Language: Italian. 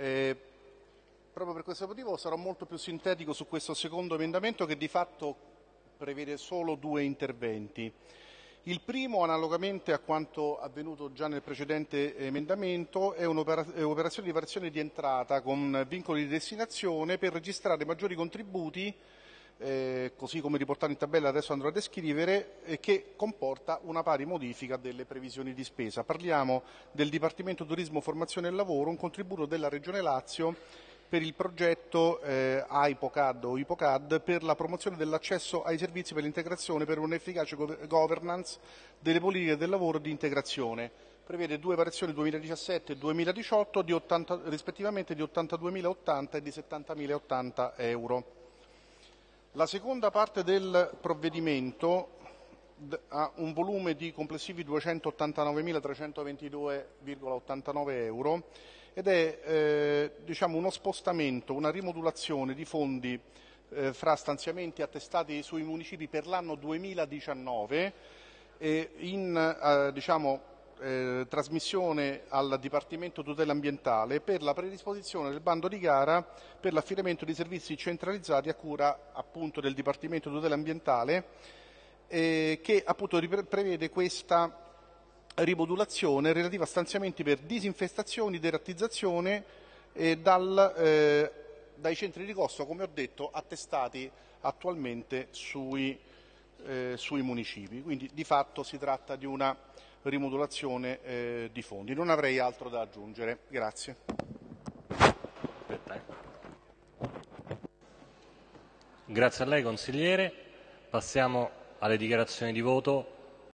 Eh, proprio per questo motivo sarò molto più sintetico su questo secondo emendamento che di fatto prevede solo due interventi. Il primo, analogamente a quanto avvenuto già nel precedente emendamento, è un'operazione di variazione di entrata con vincoli di destinazione per registrare maggiori contributi eh, così come riportato in tabella adesso andrò a descrivere, eh, che comporta una pari modifica delle previsioni di spesa. Parliamo del Dipartimento Turismo, Formazione e Lavoro, un contributo della Regione Lazio per il progetto eh, AIPOCAD o IPOCAD per la promozione dell'accesso ai servizi per l'integrazione per un'efficace governance delle politiche del lavoro di integrazione. Prevede due variazioni 2017 e 2018 di 80, rispettivamente di 82.080 e di 70.080 euro. La seconda parte del provvedimento ha un volume di complessivi 289.322,89 euro ed è eh, diciamo uno spostamento, una rimodulazione di fondi eh, fra stanziamenti attestati sui municipi per l'anno 2019 e in eh, diciamo, eh, trasmissione al Dipartimento Tutela Ambientale per la predisposizione del bando di gara per l'affidamento di servizi centralizzati a cura appunto del Dipartimento Tutela Ambientale eh, che appunto prevede questa rimodulazione relativa a stanziamenti per disinfestazioni, derattizzazione eh, dal, dai centri di costo, come ho detto, attestati attualmente sui, eh, sui municipi. Quindi di fatto si tratta di una rimodulazione eh, di fondi. Non avrei altro da aggiungere. Grazie. Grazie a lei consigliere. Passiamo alle dichiarazioni di voto.